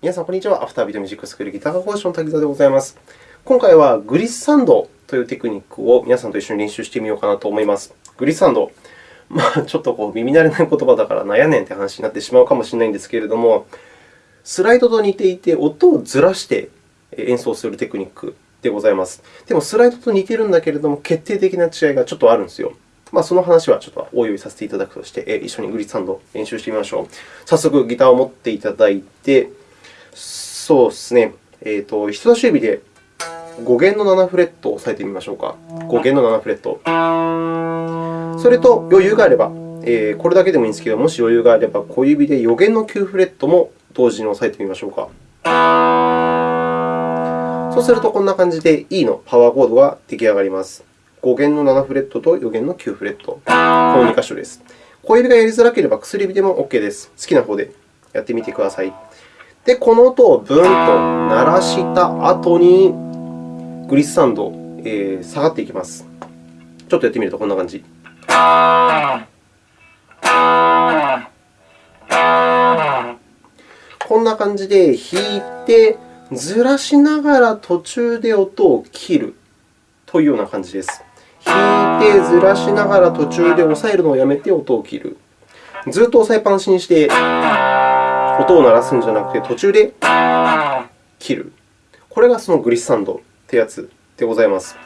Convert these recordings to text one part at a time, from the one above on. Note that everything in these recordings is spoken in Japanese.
皆さん、こんにちは。アフタービートミュージックスクールギター科講師の滝沢でございます。今回はグリッサンドというテクニックを皆さんと一緒に練習してみようかなと思います。グリッサンド。まあ、ちょっとこう耳慣れない言葉だからなんやねんって話になってしまうかもしれないんですけれども、スライドと似ていて、音をずらして演奏するテクニックでございます。でも、スライドと似ているんだけれども、決定的な違いがちょっとあるんですよ。まあ、その話はちょっとおいおいさせていただくとして、一緒にグリッサンドを練習してみましょう。早速、ギターを持っていただいて、そうですね。えーと、人差し指で5弦の7フレットを押さえてみましょうか。5弦の7フレット。それと、余裕があれば、えー、これだけでもいいんですけど、もし余裕があれば、小指で4弦の9フレットも同時に押さえてみましょうか。そうすると、こんな感じで E のパワーコードが出来上がります。5弦の7フレットと4弦の9フレット。この2箇所です。小指がやりづらければ薬指でも OK です。好きな方でやってみてください。で、この音をブンと鳴らした後に、グリッサンド、えー、下がっていきます。ちょっとやってみるとこんな感じ。こんな感じで弾いて、ずらしながら途中で音を切るというような感じです。弾いて、ずらしながら途中で押さえるのをやめて音を切る。ずっと押さえっぱなしにして音を鳴らすんじゃなくて、途中で切る。これがそのグリッサンドというやつでございます。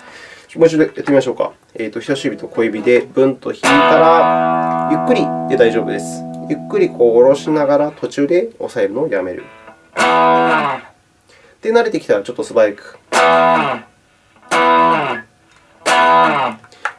もう一度やってみましょうか。えーと、人差し指と小指でブンと弾いたら、ゆっくりで大丈夫です。ゆっくりこう下ろしながら途中で押さえるのをやめる。で、慣れてきたらちょっと素早く。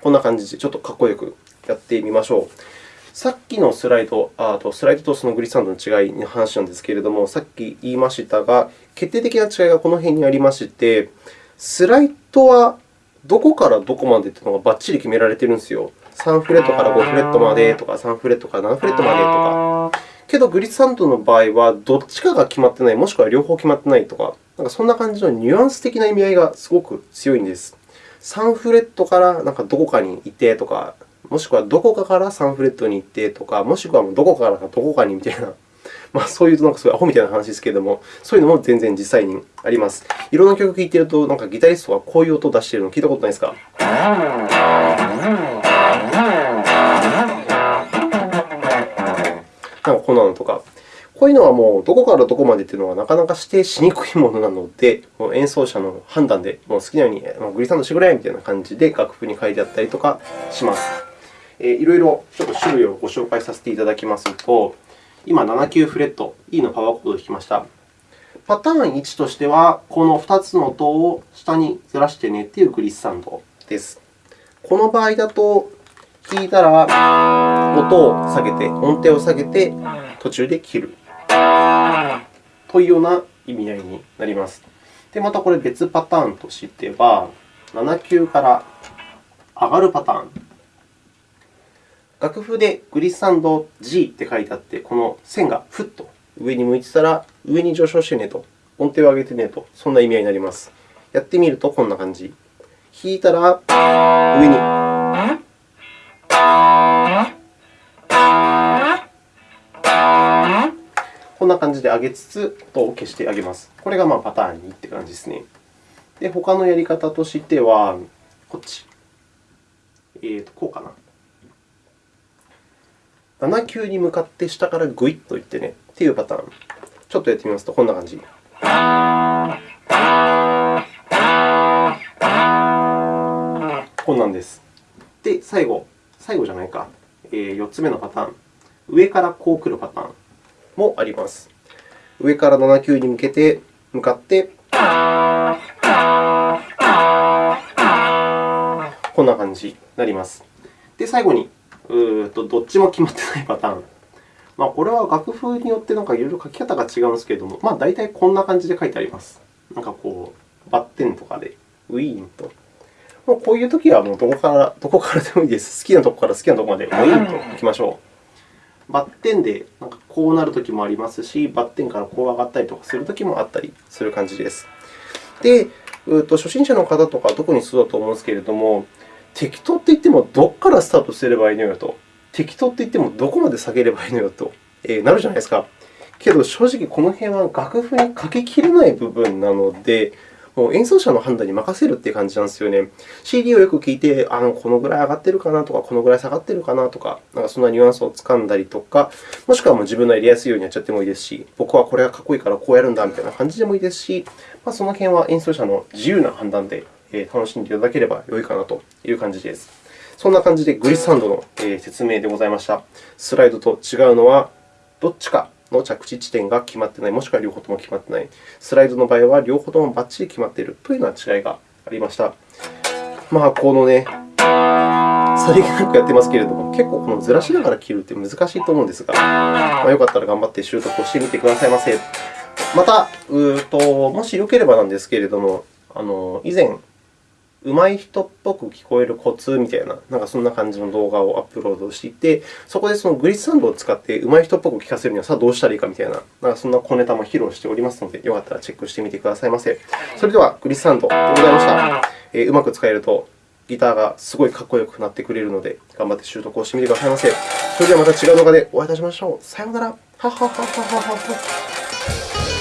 こんな感じでちょっとかっこよくやってみましょう。さっきのスライド、あとスライドとそのグリッサンドの違いの話なんですけれども、さっき言いましたが、決定的な違いがこの辺にありまして、スライドはどこからどこまでというのがばっちり決められているんですよ。3フレットから5フレットまでとか、3フレットから7フレットまでとか。けど、グリッサンドの場合は、どっちかが決まってない、もしくは両方決まってないとか、なんかそんな感じのニュアンス的な意味合いがすごく強いんです。3フレットからなんかどこかにいてとか、もしくはどこかから3フレットに行ってとか、もしくはどこからかどこかにみたいな、まあ、そういうなんかすごいアホみたいな話ですけれども、そういうのも全然実際にあります。いろんな曲を聴いていると、なんかギタリストがこういう音を出しているのを聞いたことないですか？なんかこんなのとか。こういうのはもうどこからどこまでというのはなかなか指定しにくいものなので、もう演奏者の判断でもう好きなようにグリサンドしてくれみたいな感じで楽譜に書いてあったりとかします。いろいろちょっと種類をご紹介させていただきますと、今、7級フレット、E のパワーコードを弾きました。パターン1としては、この2つの音を下にずらしてねというグリッサンドです。この場合だと、弾いたら音を下げて、音程を下げて、途中で切るというような意味合いになります。で、またこれ別パターンとしては、7級から上がるパターン。楽譜でグリッサンド G って書いてあって、この線がふっと上に向いてたら、上に上昇してねと、音程を上げてねと、そんな意味合いになります。やってみるとこんな感じ。弾いたら上に。こんな感じで上げつつ、音を消してあげます。これがまあパターン2って感じですね。で、他のやり方としては、こっち。えーと、こうかな。7級に向かって下からグイッといってねっていうパターン。ちょっとやってみますと、こんな感じ。こんなんです。で、最後、最後じゃないか、えー、4つ目のパターン。上からこう来るパターンもあります。上から7級に向けて、向かって、こんな感じになります。で、最後にうとどっちも決まってないパターン。まあ、これは楽譜によってなんかいろいろ書き方が違うんですけれども、まあ、大体こんな感じで書いてあります。なんかこう、バッテンとかで、ウィーンと。もうこういうときはもうどこからどこからでもいいです。好きなとこから好きなとこまでウィーンといきましょう。バッテンでなんかこうなるときもありますし、バッテンからこう上がったりとかするときもあったりする感じです。で、うと初心者の方とか特にそうだと思うんですけれども、適当って言っても、どこからスタートすればいいのよと。適当って言っても、どこまで下げればいいのよと、えなるじゃないですか。けど、正直この辺は楽譜に書ききれない部分なので、もう演奏者の判断に任せるっていう感じなんですよね。CD をよく聴いて、あのこのぐらい上がってるかなとか、このぐらい下がってるかなとか、なんかそんなニュアンスをつかんだりとか、もしくはもう自分のやりやすいようにやっちゃってもいいですし、僕はこれがかっこいいからこうやるんだみたいな感じでもいいですし、まあ、その辺は演奏者の自由な判断で楽しんでいただければ良いかなという感じです。そんな感じでグリッサンドの説明でございました。スライドと違うのは、どっちかの着地地点が決まっていない、もしくは両方とも決まっていない。スライドの場合は両方ともばっちり決まっているというような違いがありました。まあ、このね、さりげなくやってますけれども、結構このずらしながら切るって難しいと思うんですが、まあ、よかったら頑張って習得をしてみてくださいませ。また、うともしよければなんですけれども、あの以前、上手い人っぽく聞こえるコツみたいな、なんかそんな感じの動画をアップロードしていて、そこでそのグリッサンドを使って上手い人っぽく聞かせるにはさあどうしたらいいかみたいな、なんかそんな小ネタも披露しておりますので、よかったらチェックしてみてくださいませ。それでは、グリッサンドでございました。えー、うまく使えるとギターがすごいかっこよくなってくれるので、頑張って習得をしてみてくださいませ。それではまた違う動画でお会いいたしましょう。さようなら。はははははは。